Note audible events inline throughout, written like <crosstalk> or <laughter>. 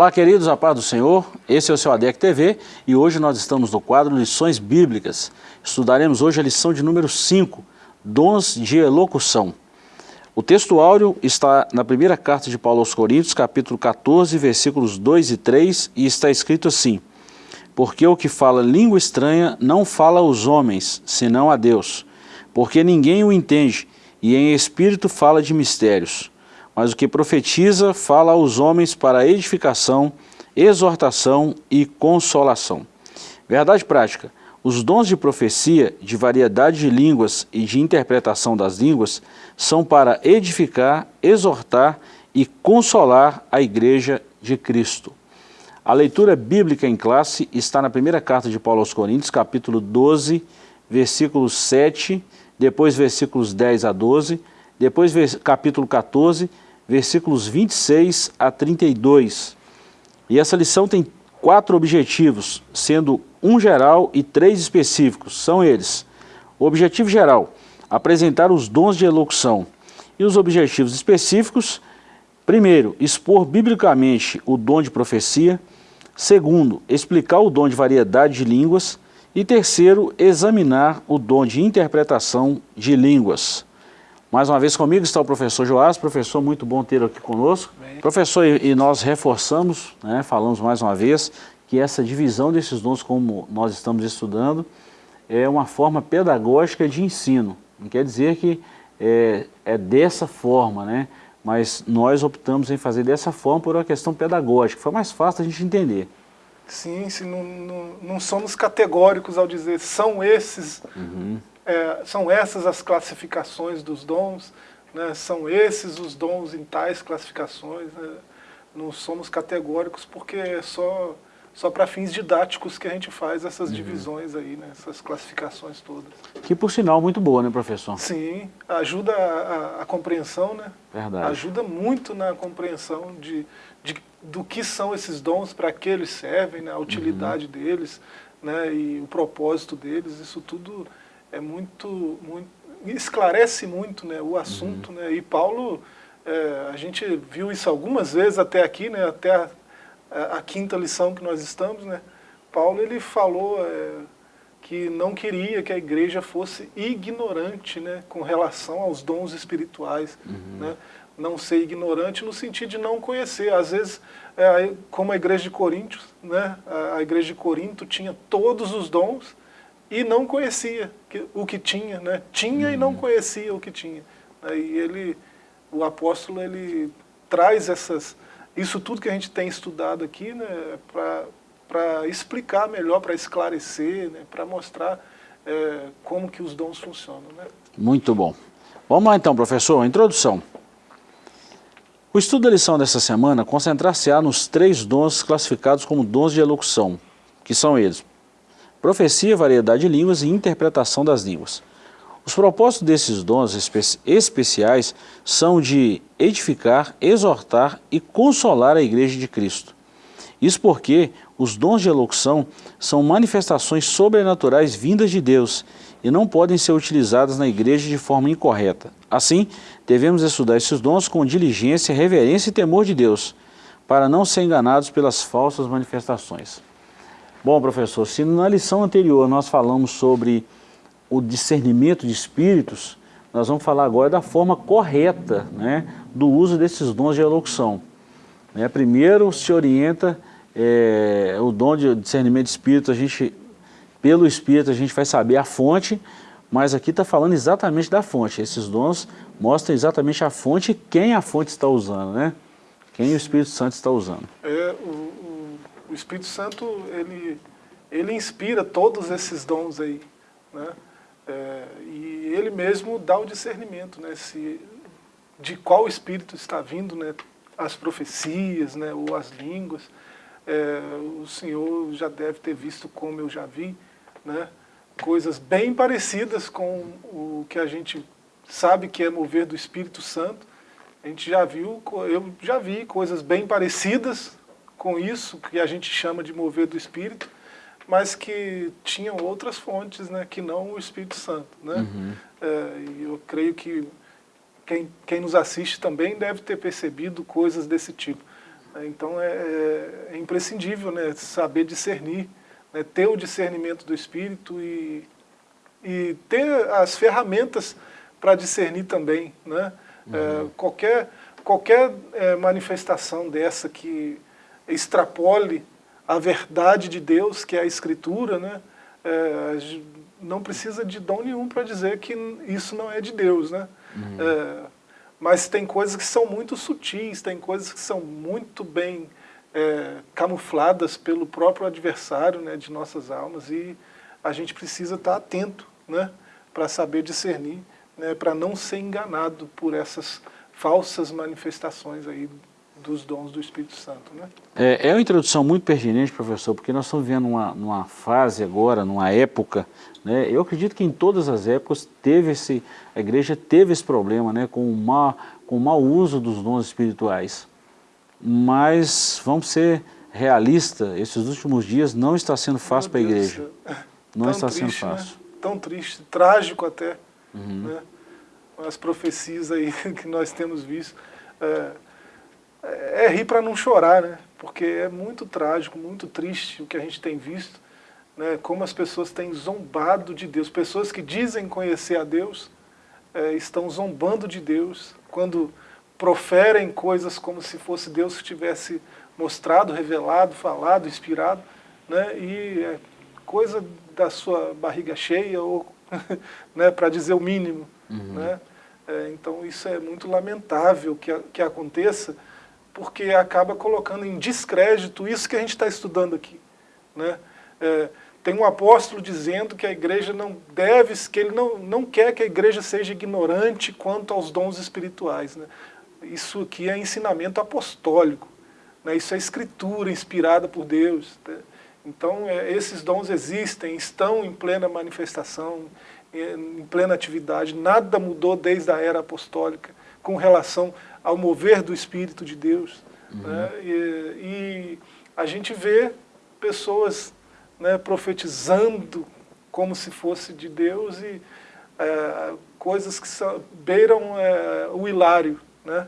Olá, queridos, a paz do Senhor. Esse é o seu ADEC TV e hoje nós estamos no quadro Lições Bíblicas. Estudaremos hoje a lição de número 5, Dons de Elocução. O texto áureo está na primeira carta de Paulo aos Coríntios, capítulo 14, versículos 2 e 3, e está escrito assim, Porque o que fala língua estranha não fala aos homens, senão a Deus, porque ninguém o entende, e em espírito fala de mistérios mas o que profetiza fala aos homens para edificação, exortação e consolação. Verdade prática, os dons de profecia, de variedade de línguas e de interpretação das línguas são para edificar, exortar e consolar a igreja de Cristo. A leitura bíblica em classe está na primeira carta de Paulo aos Coríntios, capítulo 12, versículos 7, depois versículos 10 a 12, depois capítulo 14, versículos 26 a 32. E essa lição tem quatro objetivos, sendo um geral e três específicos. São eles. O objetivo geral, apresentar os dons de elocução. E os objetivos específicos, primeiro, expor biblicamente o dom de profecia. Segundo, explicar o dom de variedade de línguas. E terceiro, examinar o dom de interpretação de línguas. Mais uma vez comigo está o professor Joás, professor, muito bom ter aqui conosco. Bem. Professor, e nós reforçamos, né, falamos mais uma vez, que essa divisão desses dons, como nós estamos estudando, é uma forma pedagógica de ensino. Não quer dizer que é, é dessa forma, né? mas nós optamos em fazer dessa forma por uma questão pedagógica, foi mais fácil a gente entender. Sim, sim não, não, não somos categóricos ao dizer são esses uhum é, são essas as classificações dos dons, né? são esses os dons em tais classificações. Né? Não somos categóricos porque é só, só para fins didáticos que a gente faz essas uhum. divisões aí, né? essas classificações todas. Que por sinal muito boa, né professor? Sim, ajuda a, a, a compreensão, né? Verdade. Ajuda muito na compreensão de, de do que são esses dons, para que eles servem, né? a utilidade uhum. deles, né? e o propósito deles, isso tudo é muito, muito esclarece muito né, o assunto, uhum. né, e Paulo, é, a gente viu isso algumas vezes até aqui, né, até a, a, quinta lição que nós estamos, né, Paulo ele falou é, que não queria que a igreja fosse ignorante né, com relação aos dons espirituais, uhum. né, não ser ignorante no sentido de não conhecer, às vezes, é, como a igreja de Corinto, né, a igreja de Corinto tinha todos os dons, e não conhecia o que tinha, né? Tinha uhum. e não uhum. conhecia o que tinha. E ele, o apóstolo, ele traz essas, isso tudo que a gente tem estudado aqui, né, para explicar melhor, para esclarecer, né, para mostrar é, como que os dons funcionam. Né? Muito bom. Vamos lá então, professor, introdução. O estudo da lição dessa semana concentrar-se-á nos três dons classificados como dons de elocução, que são eles, profecia, variedade de línguas e interpretação das línguas. Os propósitos desses dons espe especiais são de edificar, exortar e consolar a igreja de Cristo. Isso porque os dons de elocução são manifestações sobrenaturais vindas de Deus e não podem ser utilizadas na igreja de forma incorreta. Assim, devemos estudar esses dons com diligência, reverência e temor de Deus, para não ser enganados pelas falsas manifestações. Bom, professor, se na lição anterior nós falamos sobre o discernimento de espíritos, nós vamos falar agora da forma correta né, do uso desses dons de elocução. Né, primeiro se orienta é, o dom de discernimento de espírito, a gente, pelo espírito a gente vai saber a fonte, mas aqui está falando exatamente da fonte. Esses dons mostram exatamente a fonte e quem a fonte está usando, né? Quem o Espírito Santo está usando. É, o Espírito Santo, ele, ele inspira todos esses dons aí, né? É, e ele mesmo dá o discernimento, né? Se, de qual Espírito está vindo, né? As profecias, né? Ou as línguas. É, o Senhor já deve ter visto como eu já vi, né? Coisas bem parecidas com o que a gente sabe que é mover do Espírito Santo. A gente já viu, eu já vi coisas bem parecidas com isso, que a gente chama de mover do Espírito, mas que tinham outras fontes, né, que não o Espírito Santo. Né? Uhum. É, e eu creio que quem, quem nos assiste também deve ter percebido coisas desse tipo. Então é, é, é imprescindível né, saber discernir, né, ter o discernimento do Espírito e, e ter as ferramentas para discernir também. Né? Uhum. É, qualquer qualquer é, manifestação dessa que extrapole a verdade de Deus, que é a Escritura, né? É, não precisa de dom nenhum para dizer que isso não é de Deus. Né? Uhum. É, mas tem coisas que são muito sutis, tem coisas que são muito bem é, camufladas pelo próprio adversário né, de nossas almas e a gente precisa estar atento né, para saber discernir, né, para não ser enganado por essas falsas manifestações aí dos dons do Espírito Santo. Né? É, é uma introdução muito pertinente, professor, porque nós estamos vivendo uma, numa fase agora, numa época, né, eu acredito que em todas as épocas teve esse, a igreja teve esse problema né, com, o mau, com o mau uso dos dons espirituais. Mas vamos ser realistas, esses últimos dias não está sendo fácil para a igreja. Não <laughs> Tão está triste, sendo né? fácil. Né? Tão triste, trágico até. Uhum. Né? As profecias aí <laughs> que nós temos visto. É, é rir para não chorar, né? Porque é muito trágico, muito triste o que a gente tem visto, né? Como as pessoas têm zombado de Deus. Pessoas que dizem conhecer a Deus é, estão zombando de Deus quando proferem coisas como se fosse Deus que tivesse mostrado, revelado, falado, inspirado, né? E é coisa da sua barriga cheia ou, <laughs> né? Para dizer o mínimo, uhum. né? É, então isso é muito lamentável que, que aconteça porque acaba colocando em descrédito isso que a gente está estudando aqui. Né? É, tem um apóstolo dizendo que a igreja não deve, que ele não, não quer que a igreja seja ignorante quanto aos dons espirituais. Né? Isso aqui é ensinamento apostólico, né? isso é escritura inspirada por Deus. Né? Então é, esses dons existem, estão em plena manifestação, em plena atividade, nada mudou desde a era apostólica com relação ao mover do Espírito de Deus. Uhum. Né? E, e, a gente vê pessoas né, profetizando como se fosse de Deus e é, coisas que são, beiram é, o hilário. Né?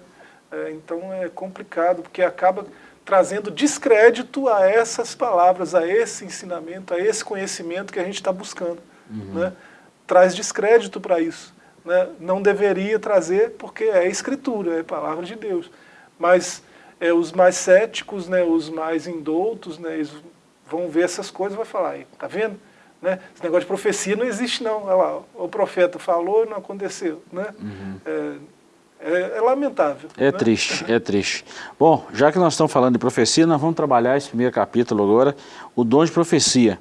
É, então é complicado, porque acaba trazendo descrédito a essas palavras, a esse ensinamento, a esse conhecimento que a gente está buscando. Uhum. Né? Traz descrédito para isso né, não deveria trazer, porque é escritura, é palavra de Deus. Mas é, os mais céticos, né, os mais indoutos, né, eles vão ver essas coisas e vão falar, tá vendo? Né? Esse negócio de profecia não existe não. Olha lá, o profeta falou e não aconteceu. Né? Uhum. É, é, é, lamentável. É né? triste, <laughs> é triste. Bom, já que nós estamos falando de profecia, nós vamos trabalhar esse primeiro capítulo agora, o dom de profecia.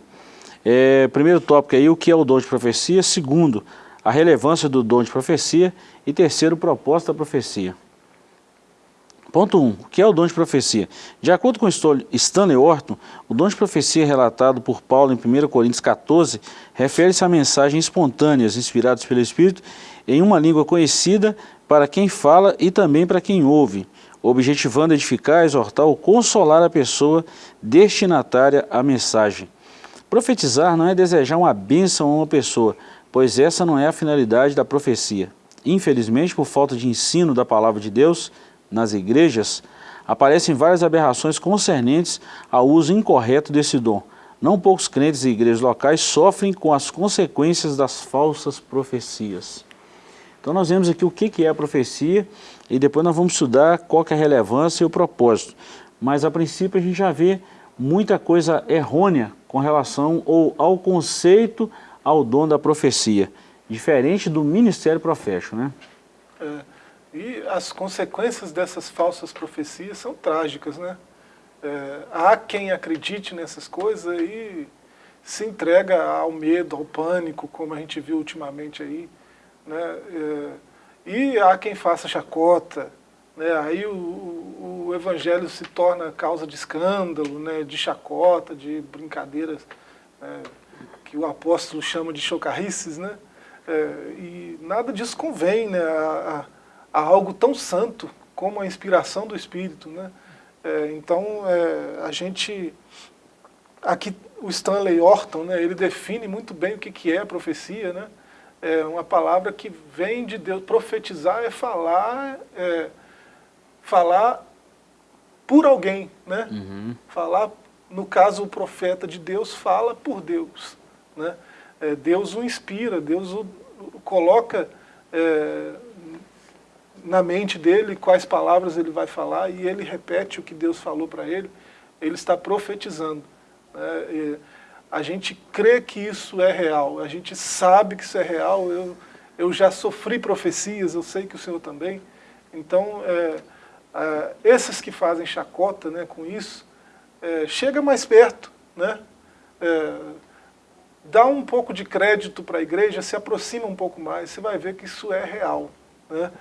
É, primeiro tópico aí, o que é o dom de profecia. Segundo, a relevância do dom de profecia e terceiro, o propósito da profecia. Ponto 1. Um, o que é o dom de profecia? De acordo com Stanley Orton, o dom de profecia relatado por Paulo em 1 Coríntios 14 refere-se a mensagens espontâneas inspiradas pelo Espírito em uma língua conhecida para quem fala e também para quem ouve, objetivando edificar, exortar ou consolar a pessoa destinatária à mensagem. Profetizar não é desejar uma bênção a uma pessoa, pois essa não é a finalidade da profecia. Infelizmente, por falta de ensino da palavra de Deus nas igrejas, aparecem várias aberrações concernentes ao uso incorreto desse dom. Não poucos crentes e igrejas locais sofrem com as consequências das falsas profecias. Então nós vemos aqui o que é a profecia e depois nós vamos estudar qual é a relevância e o propósito. Mas a princípio a gente já vê muita coisa errônea com relação ao conceito ao dom da profecia, diferente do ministério profético, né? É, e as consequências dessas falsas profecias são trágicas, né? É, há quem acredite nessas coisas e se entrega ao medo, ao pânico, como a gente viu ultimamente aí, né? É, e há quem faça chacota, né? aí o, o, o, evangelho se torna causa de escândalo, né? de chacota, de brincadeiras né? Que o apóstolo chama de chocarrices, né? É, e nada disso convém né, a, a, a, algo tão santo como a inspiração do Espírito. Né? É, então, é, a gente... Aqui o Stanley Orton, né, ele define muito bem o que, que é a profecia. Né? É uma palavra que vem de Deus. Profetizar é falar, é, falar por alguém, né? Uhum. Falar, no caso, o profeta de Deus fala por Deus, né? É, Deus o inspira, Deus o, o coloca é, na mente dele quais palavras ele vai falar e ele repete o que Deus falou para ele, ele está profetizando. Né? a gente crê que isso é real, a gente sabe que isso é real, eu, eu já sofri profecias, eu sei que o Senhor também. Então, é, é, esses que fazem chacota né, com isso, é, chega mais perto, né? Dá um pouco de crédito para a igreja, se aproxima um pouco mais, você vai ver que isso é real. Né?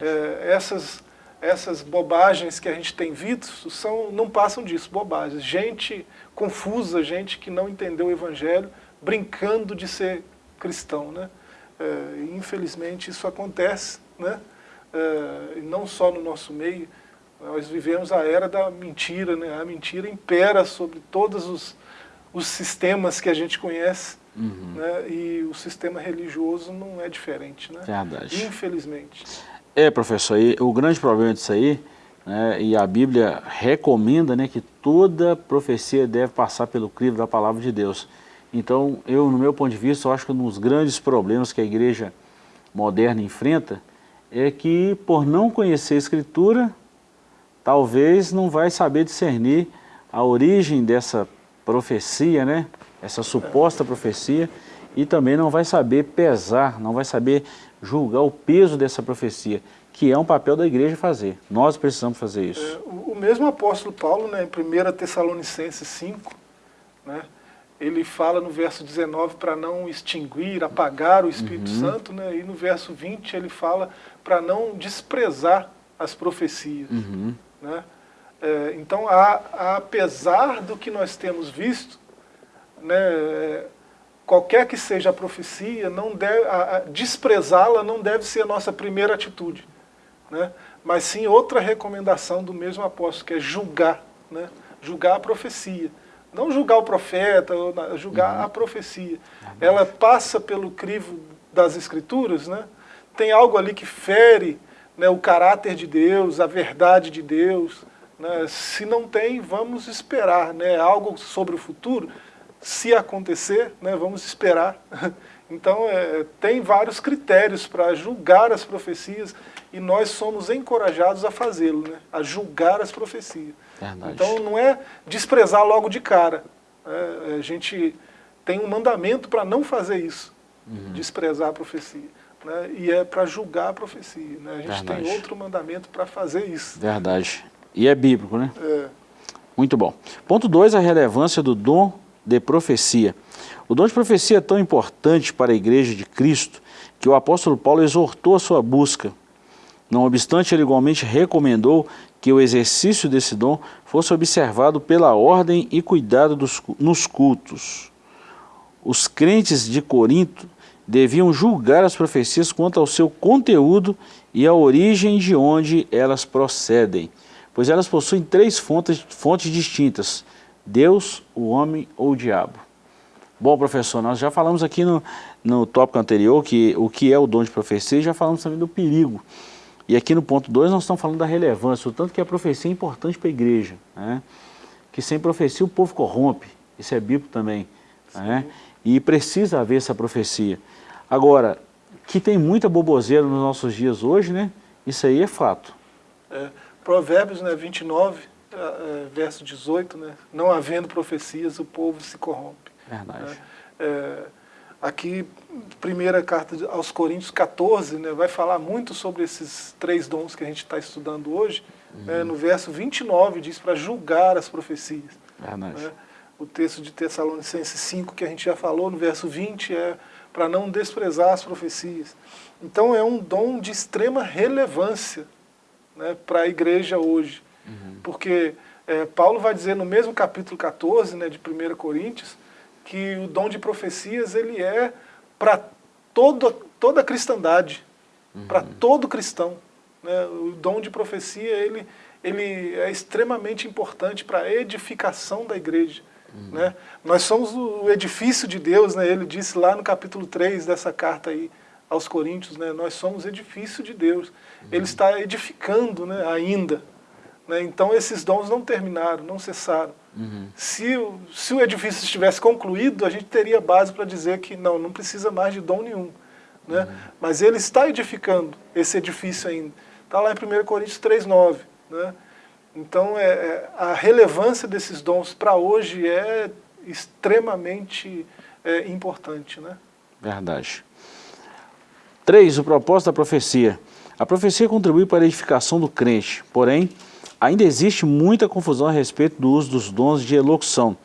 É, essas, essas bobagens que a gente tem visto são, não passam disso, bobagens. Gente confusa, gente que não entendeu o Evangelho, brincando de ser cristão. Né? É, infelizmente isso acontece, né? É, não só no nosso meio, nós vivemos a era da mentira, né? a mentira impera sobre todos os, os sistemas que a gente conhece, Uhum. Né? E o sistema religioso não é diferente, né? Verdade. Infelizmente. É, professor, e o grande problema disso aí, né, e a Bíblia recomenda né, que toda profecia deve passar pelo crivo da palavra de Deus. Então, eu, no meu ponto de vista, eu acho que um dos grandes problemas que a igreja moderna enfrenta é que, por não conhecer a Escritura, talvez não vai saber discernir a origem dessa profecia, né? essa suposta profecia, e também não vai saber pesar, não vai saber julgar o peso dessa profecia, que é um papel da igreja fazer. Nós precisamos fazer isso. É, o, mesmo apóstolo Paulo, né, em 1 Tessalonicenses 5, né, ele fala no verso 19 para não extinguir, apagar o Espírito uhum. Santo, né, e no verso 20 ele fala para não desprezar as profecias. Uhum. Né? É, então, a, apesar do que nós temos visto, né, qualquer que seja a profecia, não desprezá-la não deve ser a nossa primeira atitude, né? mas sim outra recomendação do mesmo apóstolo, que é julgar, né? julgar a profecia. Não julgar o profeta, julgar uhum. a profecia. Ela passa pelo crivo das escrituras, né? tem algo ali que fere né, o caráter de Deus, a verdade de Deus. Né? Se não tem, vamos esperar né, algo sobre o futuro se acontecer, né, vamos esperar. <laughs> Então, é, tem vários critérios para julgar as profecias e nós somos encorajados a fazê-lo, né, a julgar as profecias. Verdade. Então, não é desprezar logo de cara. Né, a gente tem um mandamento para não fazer isso, uhum. desprezar a profecia. Né, e é para julgar a profecia. Né, a gente Verdade. tem outro mandamento para fazer isso. Verdade. E é bíblico, né? É. Muito bom. Ponto 2, a relevância do dom de profecia. O dom de profecia é tão importante para a igreja de Cristo que o apóstolo Paulo exortou a sua busca. Não obstante, ele igualmente recomendou que o exercício desse dom fosse observado pela ordem e cuidado dos, nos cultos. Os crentes de Corinto deviam julgar as profecias quanto ao seu conteúdo e a origem de onde elas procedem, pois elas possuem três fontes, fontes distintas, Deus, o homem ou o diabo? Bom, professor, nós já falamos aqui no, no tópico anterior que o que é o dom de profecia e já falamos também do perigo. E aqui no ponto 2 nós estamos falando da relevância, o tanto que a profecia é importante para a igreja. Né? Que sem profecia o povo corrompe, isso é bíblico também. Né? E precisa haver essa profecia. Agora, que tem muita boboseira nos nossos dias hoje, né? isso aí é fato. É, provérbios né, 29, é, é, verso 18, né? não havendo profecias, o povo se corrompe. Verdade. Né? É, aqui, primeira carta aos Coríntios 14, né, vai falar muito sobre esses três dons que a gente está estudando hoje. Uhum. Né, no verso 29 diz para julgar as profecias. Verdade. Né? O texto de Tessalonicenses 5, que a gente já falou, no verso 20, é para não desprezar as profecias. Então é um dom de extrema relevância né, para a igreja hoje. Uhum. Porque é, Paulo vai dizer no mesmo capítulo 14 né, de 1 Coríntios que o dom de profecias ele é para toda, toda a cristandade, uhum. para todo cristão. Né? O dom de profecia ele, ele é extremamente importante para a edificação da igreja. Uhum. Né? Nós somos o edifício de Deus, né? ele disse lá no capítulo 3 dessa carta aí aos Coríntios, né? nós somos edifício de Deus. Ele está edificando né, ainda Né? Então esses dons não terminaram, não cessaram. Uhum. Se, se o edifício estivesse concluído, a gente teria base para dizer que não, não precisa mais de dom nenhum. Né? Uhum. Mas ele está edificando esse edifício ainda. Está lá em 1 Coríntios 3,9. Né? Então é, é, a relevância desses dons para hoje é extremamente é, importante. Né? Verdade. 3. O propósito da profecia. A profecia contribui para a edificação do crente, porém, ainda existe muita confusão a respeito do uso dos dons de elocução,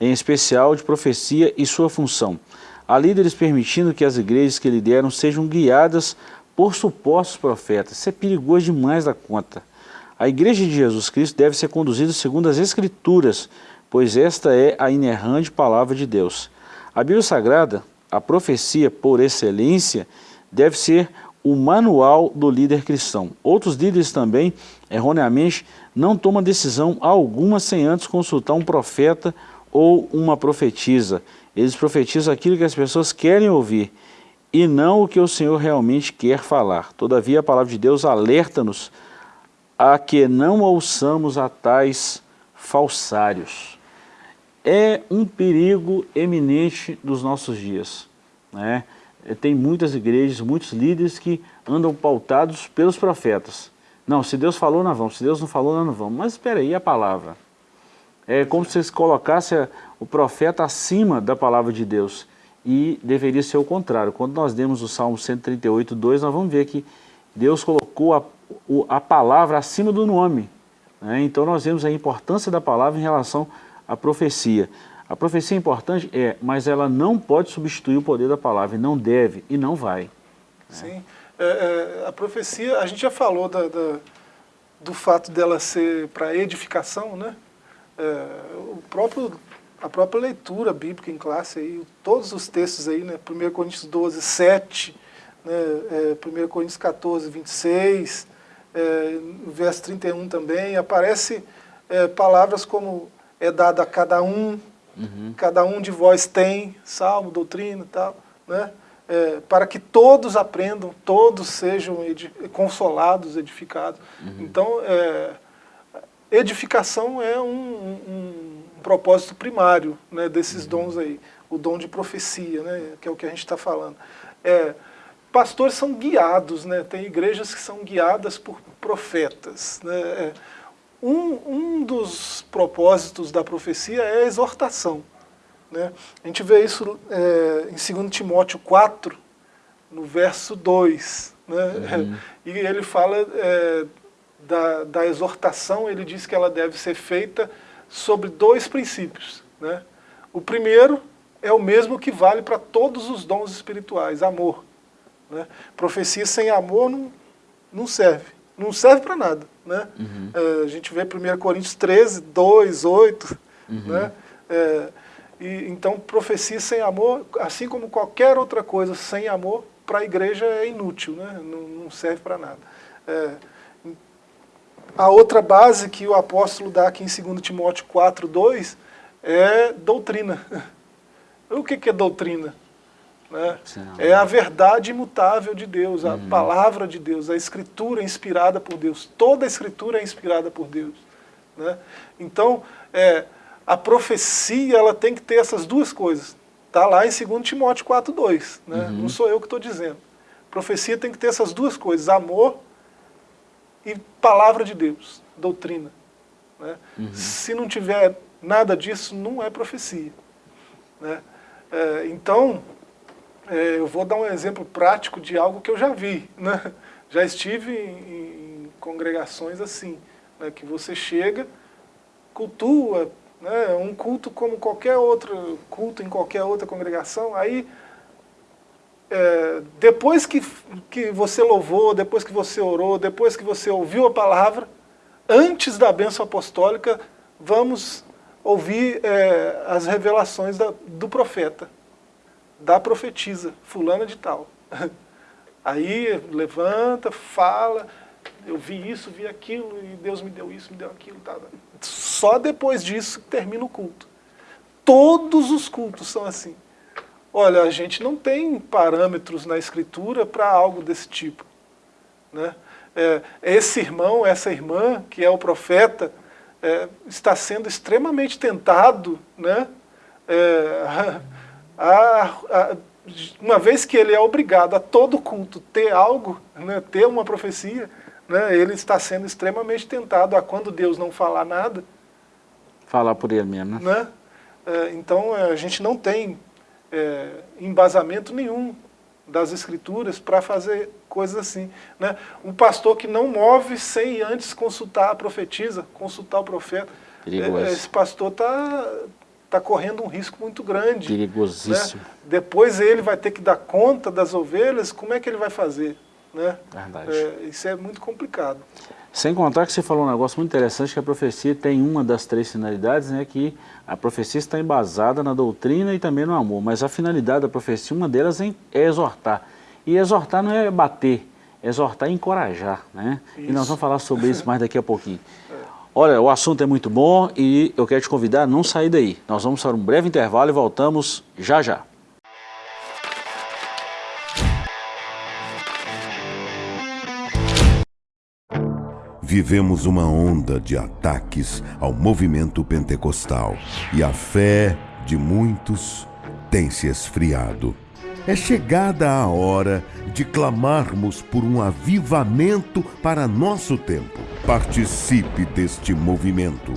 em especial de profecia e sua função. Há líderes permitindo que as igrejas que lideram sejam guiadas por supostos profetas. Isso é perigoso demais da conta. A igreja de Jesus Cristo deve ser conduzida segundo as Escrituras, pois esta é a inerrante palavra de Deus. A Bíblia Sagrada, a profecia por excelência, deve ser o manual do líder cristão. Outros líderes também, erroneamente, não tomam decisão alguma sem antes consultar um profeta ou uma profetisa. Eles profetizam aquilo que as pessoas querem ouvir e não o que o Senhor realmente quer falar. Todavia, a palavra de Deus alerta-nos a que não ouçamos a tais falsários. É um perigo eminente dos nossos dias. Né? Tem muitas igrejas, muitos líderes que andam pautados pelos profetas. Não, se Deus falou, nós vamos. Se Deus não falou, não vamos. Mas espera aí, a palavra. É como se colocasse o profeta acima da palavra de Deus. E deveria ser o contrário. Quando nós demos o Salmo 138, 2, nós vamos ver que Deus colocou a a palavra acima do nome. Né? Então nós vemos a importância da palavra em relação à profecia. A profecia é importante? É, mas ela não pode substituir o poder da palavra, e não deve, e não vai. Sim, é, é, a profecia, a gente já falou da, da, do fato dela ser para edificação, né? É, o próprio, a própria leitura bíblica em classe, aí, todos os textos aí, né? 1 Coríntios 12, 7, né? É, 1 Coríntios 14, 26, é, verso 31 também, aparece é, palavras como é dado a cada um, uhum. cada um de vós tem, salmo, doutrina e tal, né? É, para que todos aprendam, todos sejam edi consolados, edificados. Uhum. Então, é, edificação é um, um, um, propósito primário né, desses uhum. dons aí, o dom de profecia, né, que é o que a gente está falando. É, pastores são guiados, né? tem igrejas que são guiadas por profetas. Né? Um, um dos propósitos da profecia é a exortação. Né? A gente vê isso é, em 2 Timóteo 4, no verso 2. Né? Uhum. <laughs> E ele fala é, da, da exortação, ele diz que ela deve ser feita sobre dois princípios. Né? O primeiro é o mesmo que vale para todos os dons espirituais, amor. Né? Profecia sem amor não, não serve. Não serve para nada. Né? Uhum. É, a gente vê 1 Coríntios 13, 2, 8. Uhum. Né? É, e, então, profecia sem amor, assim como qualquer outra coisa sem amor, para a igreja é inútil, né? não, não serve para nada. É, a outra base que o apóstolo dá aqui em 2 Timóteo 4, 2 é doutrina. <laughs> O que, que é doutrina? Né? É a verdade imutável de Deus, a uhum. palavra de Deus, a escritura inspirada por Deus. Toda a escritura é inspirada por Deus. Né? Então, é, a profecia ela tem que ter essas duas coisas. Está lá em 2 Timóteo 4,2. Né? Uhum. Não sou eu que estou dizendo. Profecia tem que ter essas duas coisas, amor e palavra de Deus, doutrina. Né? Uhum. Se não tiver nada disso, não é profecia. Né? É, então, é, eu vou dar um exemplo prático de algo que eu já vi. Né? Já estive em, em congregações assim, né? que você chega, cultua, né? um culto como qualquer outro culto em qualquer outra congregação, aí é, depois que, que você louvou, depois que você orou, depois que você ouviu a palavra, antes da bênção apostólica, vamos ouvir é, as revelações da, do profeta da profetisa, fulana de tal. <laughs> Aí levanta, fala, eu vi isso, vi aquilo, e Deus me deu isso, me deu aquilo. Tá. Só depois disso termina o culto. Todos os cultos são assim. Olha, a gente não tem parâmetros na escritura para algo desse tipo. Né? é, esse irmão, essa irmã, que é o profeta, é, está sendo extremamente tentado, né? É, a, a, uma vez que ele é obrigado a todo culto ter algo, né, ter uma profecia, né, ele está sendo extremamente tentado a quando Deus não falar nada. Falar por ele mesmo, né? né? É, então a gente não tem é, embasamento nenhum das escrituras para fazer coisas assim. Né? Um pastor que não move sem antes consultar a profetisa, consultar o profeta. Perigoso. Esse pastor está tá correndo um risco muito grande. Perigosíssimo. Né? Depois ele vai ter que dar conta das ovelhas, como é que ele vai fazer? Né? Verdade. É, isso é muito complicado. Sem contar que você falou um negócio muito interessante, que a profecia tem uma das três finalidades, né, que a profecia está embasada na doutrina e também no amor, mas a finalidade da profecia, uma delas é exortar. E exortar não é bater, exortar é encorajar, né? Isso. E nós vamos falar sobre isso mais daqui a pouquinho. <laughs> Olha, o assunto é muito bom e eu quero te convidar a não sair daí. Nós vamos para um breve intervalo e voltamos já já. Vivemos uma onda de ataques ao movimento pentecostal e a fé de muitos tem se esfriado. É chegada a hora de clamarmos por um avivamento para nosso tempo. Participe deste movimento.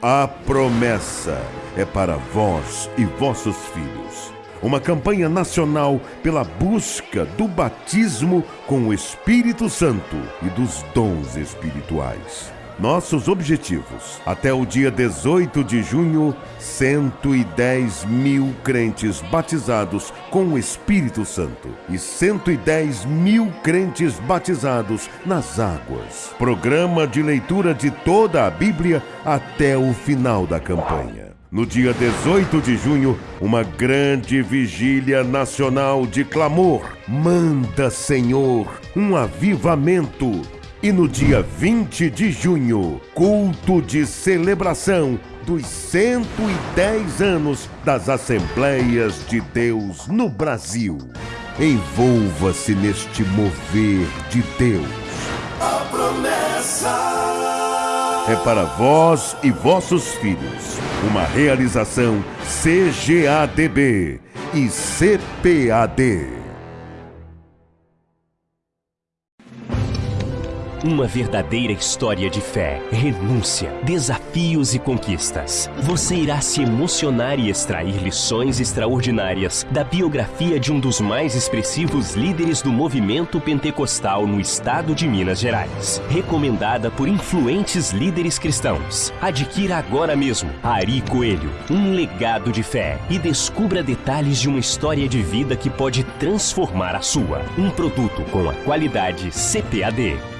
A promessa é para vós e vossos filhos uma campanha nacional pela busca do batismo com o Espírito Santo e dos dons espirituais. Nossos objetivos. Até o dia 18 de junho, 110 mil crentes batizados com o Espírito Santo e 110 mil crentes batizados nas águas. Programa de leitura de toda a Bíblia até o final da campanha. No dia 18 de junho, uma grande vigília nacional de clamor. Manda, Senhor, um avivamento. E no dia 20 de junho, culto de celebração dos 110 anos das Assembleias de Deus no Brasil. Envolva-se neste mover de Deus. A promessa é para vós e vossos filhos. Uma realização CGADB e CPAD. Uma verdadeira história de fé, renúncia, desafios e conquistas. Você irá se emocionar e extrair lições extraordinárias da biografia de um dos mais expressivos líderes do movimento pentecostal no estado de Minas Gerais. Recomendada por influentes líderes cristãos. Adquira agora mesmo Ari Coelho, um legado de fé e descubra detalhes de uma história de vida que pode transformar a sua. Um produto com a qualidade CPAD.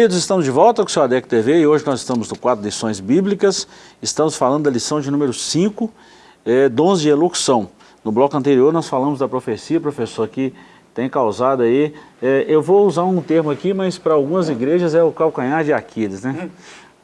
Queridos, estamos de volta com o seu ADEC TV e hoje nós estamos no quadro Lições Bíblicas, estamos falando da lição de número 5, é, Dons de Elocução. No bloco anterior nós falamos da profecia, professor, que tem causado aí, é, eu vou usar um termo aqui, mas para algumas igrejas é o calcanhar de Aquiles, né?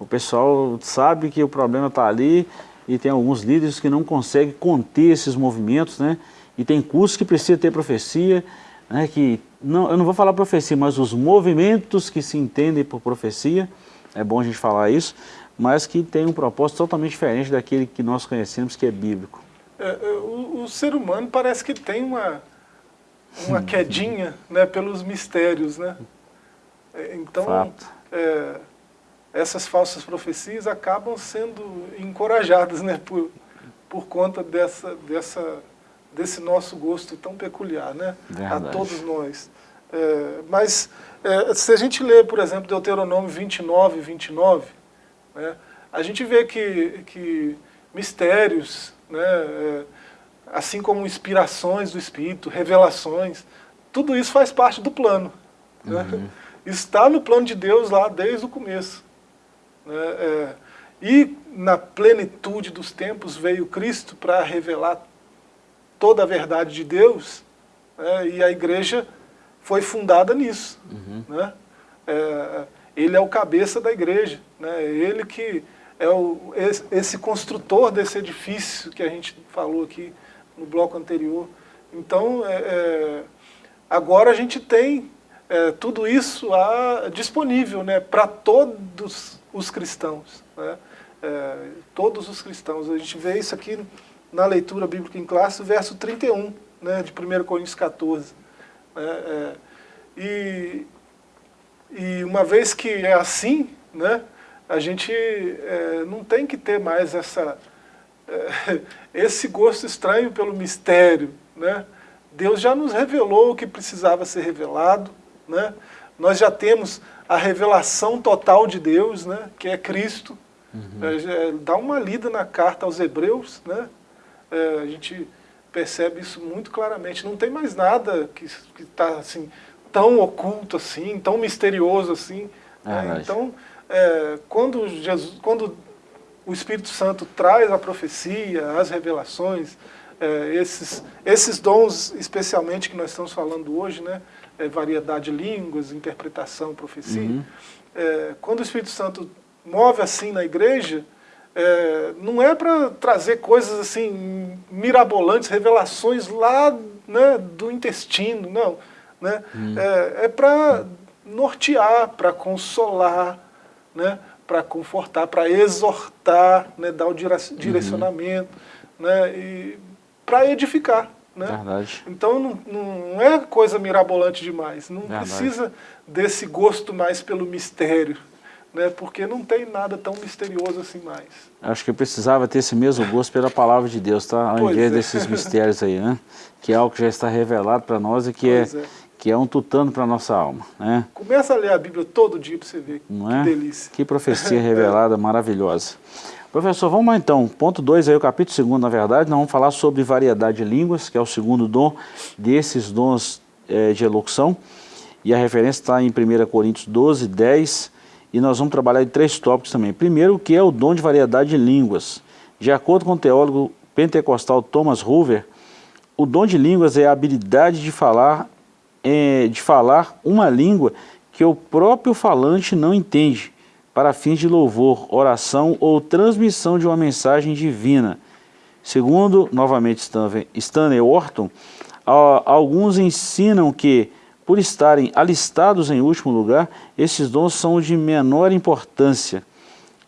O pessoal sabe que o problema está ali e tem alguns líderes que não conseguem conter esses movimentos, né? E tem cursos que precisa ter profecia, né, que não, eu não vou falar profecia, mas os movimentos que se entendem por profecia, é bom a gente falar isso, mas que tem um propósito totalmente diferente daquele que nós conhecemos, que é bíblico. É, é o, o, ser humano parece que tem uma, uma quedinha né, pelos mistérios, né? É, então, é, essas falsas profecias acabam sendo encorajadas <laughs> né, por, por conta dessa, dessa desse nosso gosto tão peculiar, né? Verdade. A todos nós. É, mas é, se a gente lê, por exemplo, Deuteronômio 29, 29, né, a gente vê que, que mistérios, né, é, assim como inspirações do Espírito, revelações, tudo isso faz parte do plano. Né? Uhum. Está no plano de Deus lá desde o começo. Né? É, e na plenitude dos tempos veio Cristo para revelar toda a verdade de Deus, né? e a igreja foi fundada nisso. Uhum. Né? É, ele é o cabeça da igreja, né? ele que é o, esse construtor desse edifício que a gente falou aqui no bloco anterior. Então, é, é, agora a gente tem é, tudo isso a, disponível né, para todos os cristãos. Né? É, todos os cristãos. A gente vê isso aqui na leitura bíblica em classe, verso 31 né, de 1 Coríntios 14. Né, é, e, e uma vez que é assim, né, a gente é, não tem que ter mais essa, é, <laughs> esse gosto estranho pelo mistério. Né? Deus já nos revelou o que precisava ser revelado. Né? Nós já temos a revelação total de Deus, né? que é Cristo. Uhum. É, dá uma lida na carta aos Hebreus, né? É, a gente percebe isso muito claramente. Não tem mais nada que está assim, tão oculto assim, tão misterioso assim. Né? Então, é, quando, Jesus, quando o Espírito Santo traz a profecia, as revelações, é, esses, esses dons especialmente que nós estamos falando hoje, né, é, variedade de línguas, interpretação, profecia, uhum. É, quando o Espírito Santo move assim na igreja, é, não é para trazer coisas assim mirabolantes, revelações lá né, do intestino, não. Né? Hum. É, é para nortear, para consolar, né? para confortar, para exortar, né? dar o uhum. direcionamento, uhum. né? e para edificar. Né? Verdade. Então não, não é coisa mirabolante demais, não Verdade. precisa desse gosto mais pelo mistério né, porque não tem nada tão misterioso assim mais. Acho que eu precisava ter esse mesmo gosto pela palavra de Deus, tá? ao invés é. desses mistérios aí, né? que é algo que já está revelado para nós e que é, é, que é um tutano para a nossa alma. Né? Começa a ler a Bíblia todo dia para você ver, não que é? delícia. Que profecia <laughs> revelada maravilhosa. Professor, vamos lá então, ponto 2 aí, o capítulo 2 na verdade, nós vamos falar sobre variedade de línguas, que é o segundo dom desses dons é, de elocução, e a referência está em 1 Coríntios 12, 10 e nós vamos trabalhar em três tópicos também. Primeiro, o que é o dom de variedade de línguas. De acordo com o teólogo pentecostal Thomas Hoover, o dom de línguas é a habilidade de falar, é, de falar uma língua que o próprio falante não entende, para fins de louvor, oração ou transmissão de uma mensagem divina. Segundo, novamente, Stanley Orton, alguns ensinam que por estarem alistados em último lugar, esses dons são de menor importância.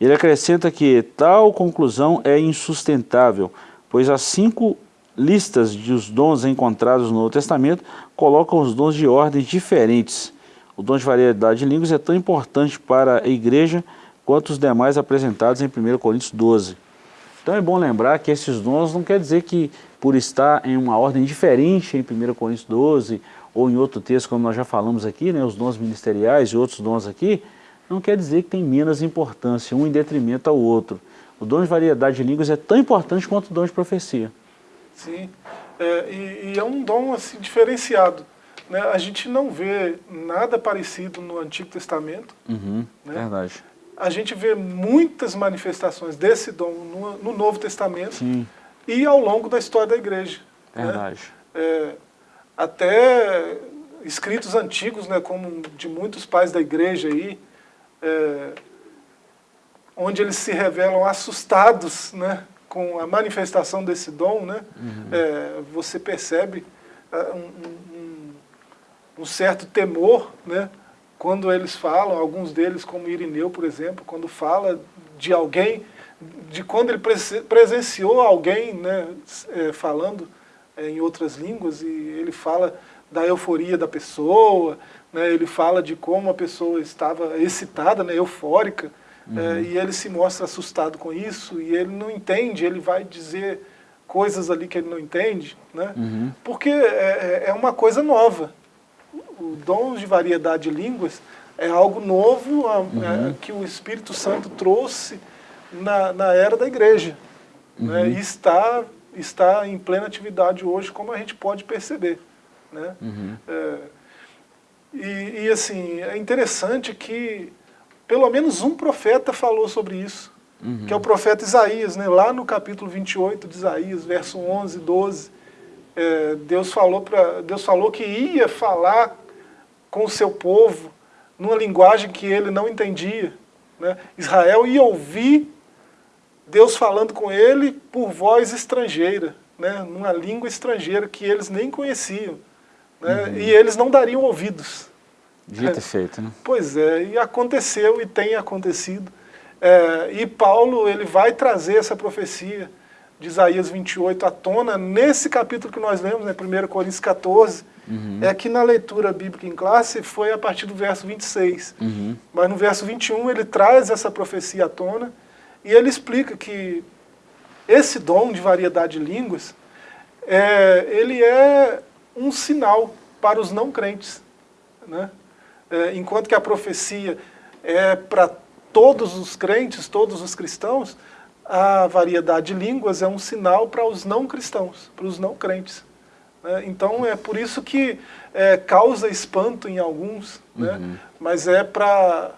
Ele acrescenta que tal conclusão é insustentável, pois as cinco listas dos dons encontrados no Novo Testamento colocam os dons de ordens diferentes. O dom de variedade de línguas é tão importante para a igreja quanto os demais apresentados em 1 Coríntios 12. Então é bom lembrar que esses dons não quer dizer que por estar em uma ordem diferente em 1 Coríntios 12 ou em outro texto, como nós já falamos aqui, né, os dons ministeriais e outros dons aqui, não quer dizer que tem menos importância, um em detrimento ao outro. O dom de variedade de línguas é tão importante quanto o dom de profecia. Sim, é, e, e, é um dom assim, diferenciado. Né? A gente não vê nada parecido no Antigo Testamento. Uhum, né? Verdade. A gente vê muitas manifestações desse dom no, no Novo Testamento Sim. e ao longo da história da igreja. Né? Verdade. Né? É, até escritos antigos, né, como de muitos pais da igreja aí, é, onde eles se revelam assustados né, com a manifestação desse dom, né, uhum. é, você percebe é, um, um, um, certo temor né, quando eles falam, alguns deles, como Irineu, por exemplo, quando fala de alguém, de quando ele presenciou alguém né, é, falando é, em outras línguas e ele fala da euforia da pessoa, né, ele fala de como a pessoa estava excitada, né, eufórica, uhum. é, e ele se mostra assustado com isso, e ele não entende, ele vai dizer coisas ali que ele não entende, né, uhum. porque é, é, é uma coisa nova. o dom de variedade de línguas é algo novo uhum. é, que o Espírito Santo trouxe na, na era da igreja. Né? Uhum. Né? E está, está em plena atividade hoje, como a gente pode perceber. Né? Uhum. É, e, e, assim, é interessante que pelo menos um profeta falou sobre isso, uhum. que é o profeta Isaías, né? lá no capítulo 28 de Isaías, verso 11, 12, é, Deus, falou pra, Deus falou que ia falar com o seu povo numa linguagem que ele não entendia. Né? Israel ia ouvir Deus falando com ele por voz estrangeira, né? numa língua estrangeira que eles nem conheciam. Né? Uhum. E eles não dariam ouvidos. Devia ter feito, né? Pois é, e aconteceu e tem acontecido. É, e Paulo ele vai trazer essa profecia de Isaías 28 à tona nesse capítulo que nós lemos, né, 1 Coríntios 14, uhum. é que na leitura bíblica em classe foi a partir do verso 26. Uhum. Mas no verso 21 ele traz essa profecia à tona e ele explica que esse dom de variedade de línguas, é, ele é um sinal para os não crentes. Né? É, enquanto que a profecia é para todos os crentes, todos os cristãos, a variedade de línguas é um sinal para os não cristãos, para os não crentes. Né? Então é por isso que é, causa espanto em alguns, né? uhum. mas é para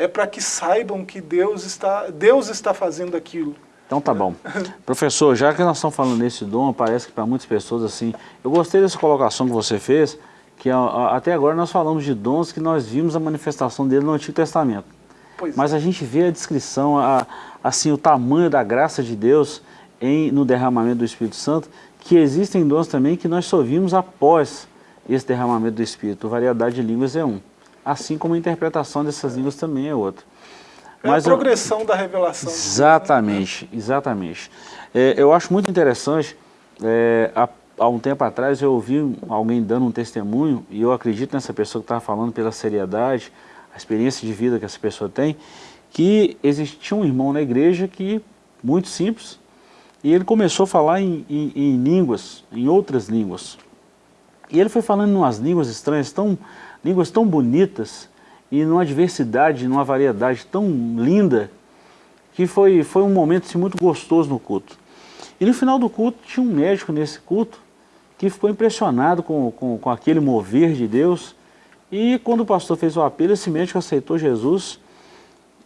é para que saibam que Deus está, Deus está fazendo aquilo. Então tá bom. <laughs> Professor, já que nós estamos falando nesse dom, parece que para muitas pessoas assim, eu gostei dessa colocação que você fez, que a, a, até agora nós falamos de dons que nós vimos a manifestação dele no Antigo Testamento. Pois Mas é. a gente vê a descrição, a, assim, o tamanho da graça de Deus em, no derramamento do Espírito Santo, que existem dons também que nós só vimos após esse derramamento do Espírito. Variedade de línguas é um assim como a interpretação dessas línguas também é outra. É Mas a progressão eu... da revelação. Exatamente, exatamente. É, eu acho muito interessante, é, há, há, um tempo atrás eu ouvi alguém dando um testemunho, e eu acredito nessa pessoa que estava falando pela seriedade, a experiência de vida que essa pessoa tem, que existia um irmão na igreja que, muito simples, e ele começou a falar em, em, em línguas, em outras línguas. E ele foi falando em umas línguas estranhas tão línguas tão bonitas e numa diversidade, numa variedade tão linda, que foi, foi um momento assim, muito gostoso no culto. E no final do culto, tinha um médico nesse culto que ficou impressionado com, com, com aquele mover de Deus, e quando o pastor fez o apelo, esse médico aceitou Jesus,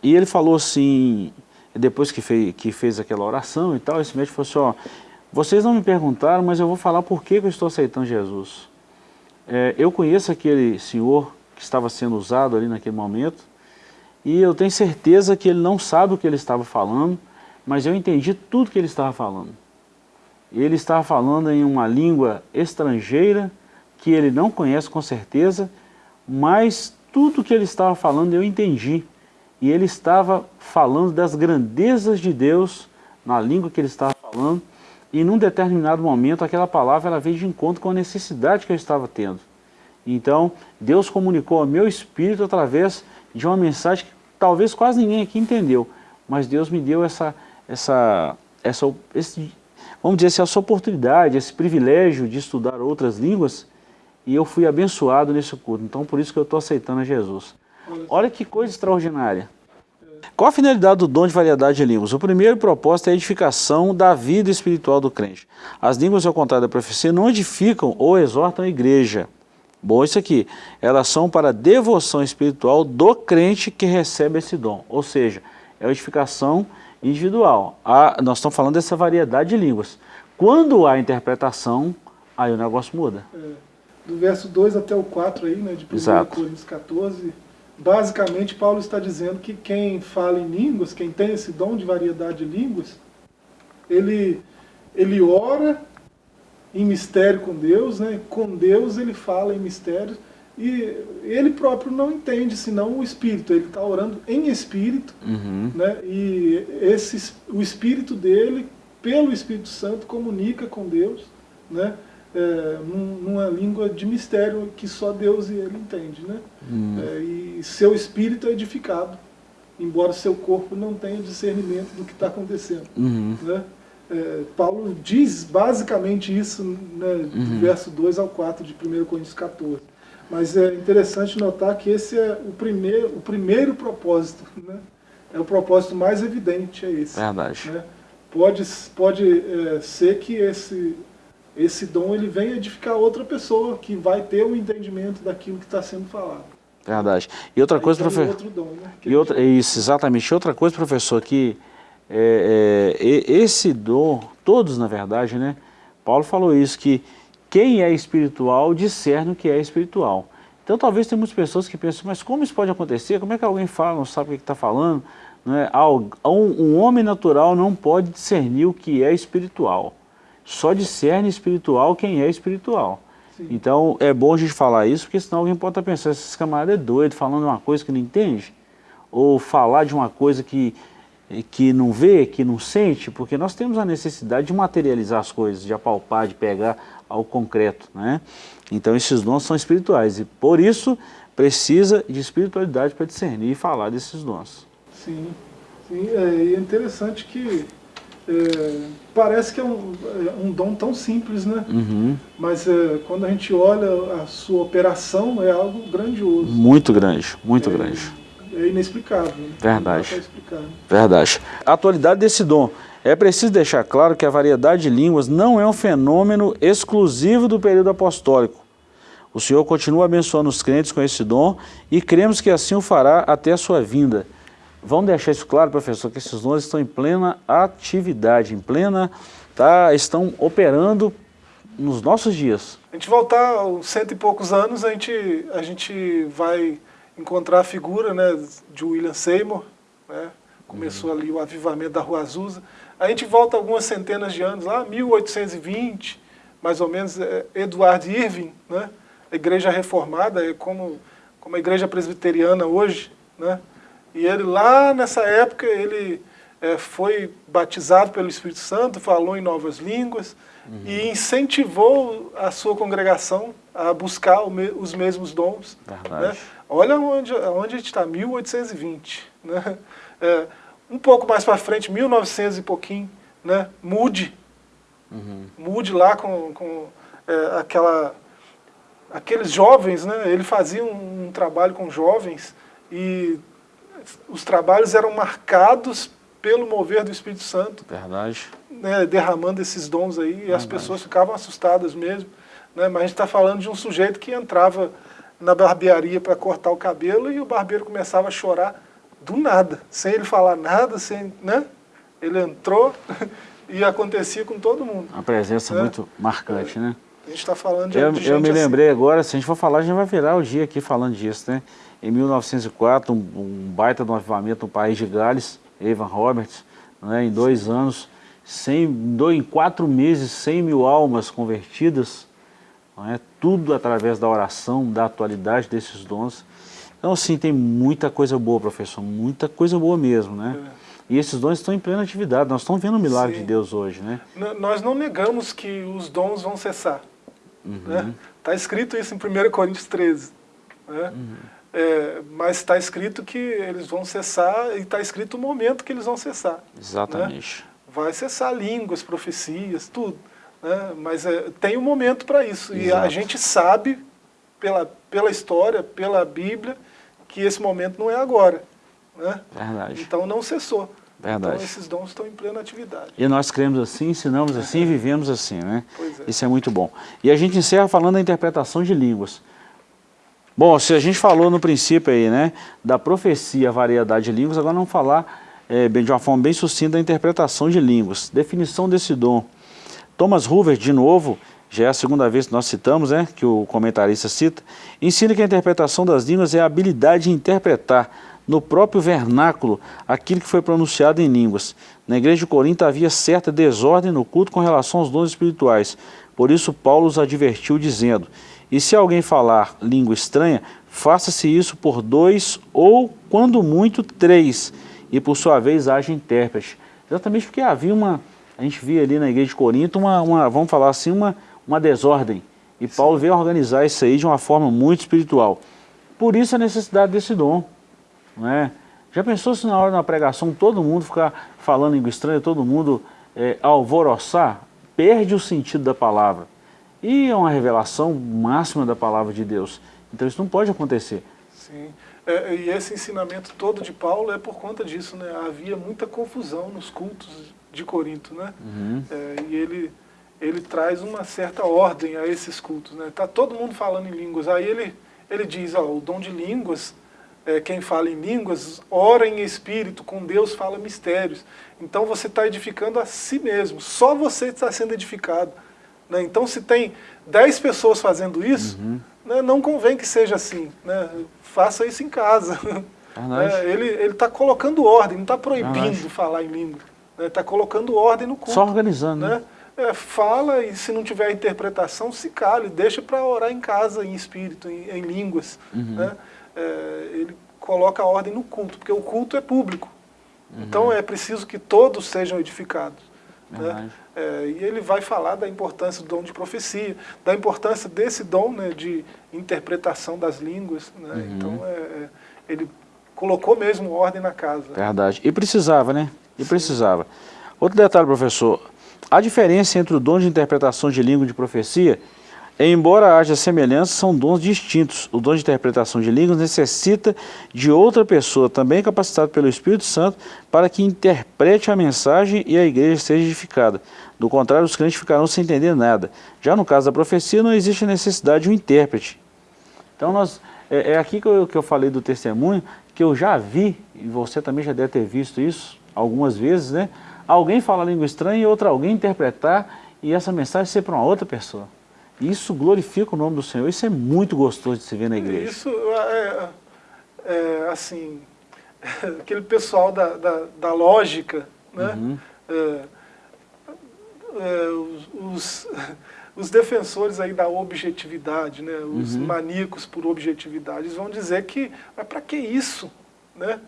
e ele falou assim, depois que fez, que fez aquela oração e tal, esse médico falou assim, ó, vocês não me perguntaram, mas eu vou falar por que, que eu estou aceitando Jesus. É, eu conheço aquele senhor que estava sendo usado ali naquele momento e eu tenho certeza que ele não sabe o que ele estava falando, mas eu entendi tudo que ele estava falando. Ele estava falando em uma língua estrangeira que ele não conhece com certeza, mas tudo que ele estava falando eu entendi. E ele estava falando das grandezas de Deus na língua que ele estava falando, e num determinado momento aquela palavra ela veio de encontro com a necessidade que eu estava tendo. Então, Deus comunicou ao meu espírito através de uma mensagem que talvez quase ninguém aqui entendeu, mas Deus me deu essa, essa, essa esse, vamos dizer assim, essa oportunidade, esse privilégio de estudar outras línguas, e eu fui abençoado nesse culto. Então, por isso que eu estou aceitando a Jesus. Olha que coisa extraordinária. Qual a finalidade do dom de variedade de línguas? O primeiro propósito é a edificação da vida espiritual do crente. As línguas, ao contrário da profecia, não edificam ou exortam a igreja. Bom, isso aqui, elas são para a devoção espiritual do crente que recebe esse dom. Ou seja, é a edificação individual. A, nós estamos falando dessa variedade de línguas. Quando há interpretação, aí o negócio muda. É, do verso 2 até o 4 aí, né, de 1 Coríntios 14, basicamente Paulo está dizendo que quem fala em línguas, quem tem esse dom de variedade de línguas, ele, ele ora em mistério com Deus, né? com Deus ele fala em mistério, e ele próprio não entende, senão o Espírito, ele está orando em Espírito, uhum. né? e esse, o Espírito dele, pelo Espírito Santo, comunica com Deus, né? É, numa língua de mistério que só Deus e Ele entende, né? Hum. É, e seu espírito é edificado, embora seu corpo não tenha discernimento do que está acontecendo. Uhum. Né? É, Paulo diz basicamente isso, né, uhum. do verso 2 ao 4 de 1 Coríntios 14. Mas é interessante notar que esse é o primeiro, o primeiro propósito, né? É o propósito mais evidente, é esse. Verdade. Né? Pode, pode é, ser que esse, esse dom ele venha edificar outra pessoa que vai ter o um entendimento daquilo que está sendo falado. Verdade. E outra Aí coisa, professor. outro dom, né? Que E outra, isso, exatamente. E outra coisa, professor, que é, é, esse dom, todos na verdade, né? Paulo falou isso, que quem é espiritual discerne o que é espiritual. Então talvez tem muitas pessoas que pensam, mas como isso pode acontecer? Como é que alguém fala, não sabe o que está falando? Não é? Um, um homem natural não pode discernir o que é espiritual. Só discerne espiritual quem é espiritual. Sim. Então é bom a gente falar isso, porque senão alguém pode estar pensando, esse camarada é doido, falando uma coisa que não entende. Ou falar de uma coisa que, que não vê, que não sente, porque nós temos a necessidade de materializar as coisas, de apalpar, de pegar ao concreto. Né? Então esses dons são espirituais e por isso precisa de espiritualidade para discernir e falar desses dons. Sim, sim é interessante que é, parece que é um, é um dom tão simples, né? Uhum. Mas é, quando a gente olha a sua operação, é algo grandioso. Muito grande, muito é, grande. É inexplicável. Né? Verdade. Né? Verdade. A atualidade desse dom. É preciso deixar claro que a variedade de línguas não é um fenômeno exclusivo do período apostólico. O Senhor continua abençoando os crentes com esse dom e cremos que assim o fará até a sua vinda. Vamos deixar isso claro, professor, que esses dons estão em plena atividade, em plena, tá, estão operando nos nossos dias. A gente voltar aos cento e poucos anos, a gente, a gente vai encontrar a figura né, de William Seymour, né? começou ali o avivamento da Rua Azusa. A gente volta algumas centenas de anos, lá 1820, mais ou menos, é, Edward Irving, né? a igreja reformada, é como, como a igreja presbiteriana hoje, né? E ele lá nessa época, ele é, foi batizado pelo Espírito Santo, falou em novas línguas, e incentivou a sua congregação a buscar me- os mesmos dons. Né? Olha onde, onde a gente está, 1820. Né? É, um pouco mais para frente, 1900 e pouquinho, né? mude. Mude lá com, com é, aquela, aqueles jovens, né? ele fazia um, um trabalho com jovens e os trabalhos eram marcados pelo mover do Espírito Santo Verdade. né, derramando esses dons aí, e as pessoas ficavam assustadas mesmo. Né, mas a gente está falando de um sujeito que entrava na barbearia para cortar o cabelo e o barbeiro começava a chorar do nada, sem ele falar nada, sem, né? Ele entrou <laughs> e acontecia com todo mundo. Uma presença É. muito marcante, né? A gente está falando de, Eu, de eu me assim. lembrei agora, se a gente for falar, a gente vai virar o dia aqui falando disso, né? Em 1904, um, um baita de um avivamento no país de Gales, Evan Roberts, né? em dois anos, 100, dois, em quatro meses, 100 mil almas convertidas, não é? tudo através da oração, da atualidade desses dons. Então, assim, tem muita coisa boa, professor, muita coisa boa mesmo, né? E esses dons estão em plena atividade, nós estamos vendo o milagre Sim. de Deus hoje, né? N- Nós não negamos que os dons vão cessar. Uhum. Está escrito isso em 1 Coríntios 13. Né? Uhum. É, mas está escrito que eles vão cessar e está escrito o momento que eles vão cessar. Exatamente. Vai cessar línguas, profecias, tudo. Né? Mas é, tem um momento para isso. E a Exato. gente sabe, pela, pela história, pela Bíblia, que esse momento não é agora. Né? Verdade. Então não cessou. Verdade. Então esses dons estão em plena atividade. E nós cremos assim, ensinamos assim e vivemos assim, né? Pois é. Isso é muito bom. E a gente encerra falando da interpretação de línguas. Bom, se a gente falou no princípio aí, né, da profecia, variedade de línguas, agora vamos falar bem, de uma forma bem sucinta da interpretação de línguas. Definição desse dom. Thomas Hoover, de novo, já é a segunda vez que nós citamos, né, que o comentarista cita, ensina que a interpretação das línguas é a habilidade de interpretar no próprio vernáculo aquilo que foi pronunciado em línguas. Na igreja de Corinto havia certa desordem no culto com relação aos dons espirituais. Por isso Paulo os advertiu dizendo, e se alguém falar língua estranha, faça-se isso por dois ou, quando muito, três, e por sua vez haja intérprete. Exatamente porque havia uma, a gente via ali na igreja de Corinto, uma, uma vamos falar assim, uma, uma desordem. E Paulo veio organizar isso aí de uma forma muito espiritual. Por isso a necessidade desse dom. Não é? Já pensou se na hora da pregação todo mundo ficar falando língua estranha, todo mundo é, alvoroçar? Perde o sentido da palavra. E é uma revelação máxima da palavra de Deus. Então isso não pode acontecer. Sim. É, e esse ensinamento todo de Paulo é por conta disso, né? Havia muita confusão nos cultos de Corinto, né? Uhum. É, e ele, ele traz uma certa ordem a esses cultos, né? Tá todo mundo falando em línguas. Aí ele, ele diz, ó, o dom de línguas, é, quem fala em línguas, ora em espírito, com Deus fala mistérios. Então você está edificando a si mesmo, só você está sendo edificado. Né? Então se tem dez pessoas fazendo isso, Uhum. né, não convém que seja assim. Né? Faça isso em casa. Verdade. É, ele está colocando ordem, não está proibindo Verdade. falar em língua. Está colocando ordem no culto. Só organizando, né? né? É, fala e se não tiver interpretação, se cale, deixa para orar em casa, em espírito, em, em línguas. Uhum. Né? É, ele coloca a ordem no culto, porque o culto é público. Uhum. Então é preciso que todos sejam edificados. Né? É, e ele vai falar da importância do dom de profecia, da importância desse dom né, de interpretação das línguas. Né? Uhum. Então é, é, ele colocou mesmo ordem na casa. Verdade. E precisava, né? E precisava. Outro detalhe, professor. A diferença entre o dom de interpretação de língua e de profecia, embora haja semelhança, são dons distintos. O dom de interpretação de línguas necessita de outra pessoa, também capacitada pelo Espírito Santo, para que interprete a mensagem e a igreja seja edificada. Do contrário, os crentes ficarão sem entender nada. Já no caso da profecia, não existe necessidade de um intérprete. Então, nós, é, é aqui que eu, que eu falei do testemunho, que eu já vi, e você também já deve ter visto isso algumas vezes, né? Alguém falar língua estranha e outra alguém interpretar e essa mensagem ser para uma outra pessoa. Isso glorifica o nome do Senhor, isso é muito gostoso de se ver na igreja. Isso é, é, assim, <laughs> aquele pessoal da, da, da lógica, né? Uhum. É, é, os, os, <laughs> defensores aí da objetividade, né? os Uhum. maníacos por objetividade, vão dizer que, mas para que isso? Né?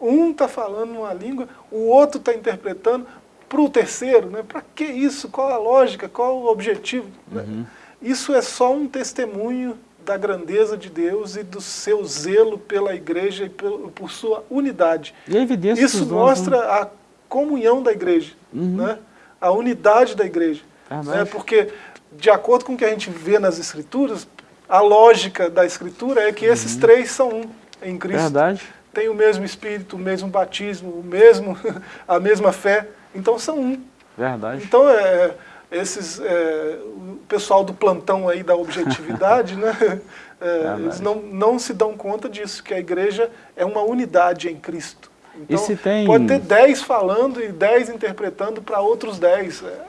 Um está falando uma língua, o outro está interpretando para o terceiro, né? para que isso? Qual a lógica? Qual o objetivo? né? Uhum. Isso é só um testemunho da grandeza de Deus e do seu zelo pela igreja e por, por sua unidade. E a evidência Isso dos dons, mostra né? a comunhão da igreja, Uhum. né? a unidade da igreja. Né? Porque, de acordo com o que a gente vê nas escrituras, a lógica da escritura é que esses três são um em Cristo. Uhum. Verdade. Tem o mesmo espírito, o mesmo batismo, o mesmo, <laughs> a mesma fé. Então são um. Verdade. Então, é, esses, é, o pessoal do plantão aí da objetividade, né, <laughs> é, Verdade. eles não, não se dão conta disso, que a igreja é uma unidade em Cristo. Então, se tem- pode ter dez falando e dez interpretando para outros dez. É,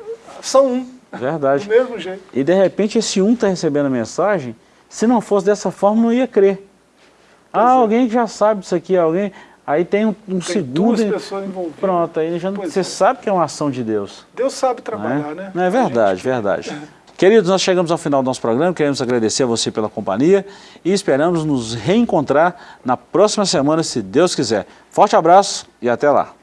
são um, Verdade. <laughs> do mesmo jeito. E de repente esse um está recebendo a mensagem, se não fosse dessa forma não ia crer. ah, é. alguém que já sabe disso aqui, alguém... Aí tem um, um Tem segundo... duas pessoas envolvidas. Pronto, aí já Pois você é. sabe que é uma ação de Deus. Deus sabe trabalhar, é? né? Não é verdade, verdade. <laughs> Queridos, nós chegamos ao final do nosso programa, queremos agradecer a você pela companhia e esperamos nos reencontrar na próxima semana, se Deus quiser. Forte abraço e até lá.